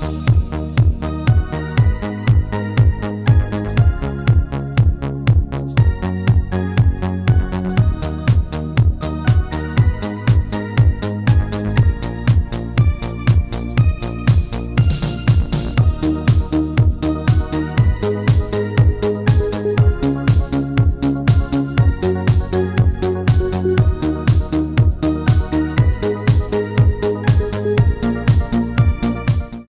Bye.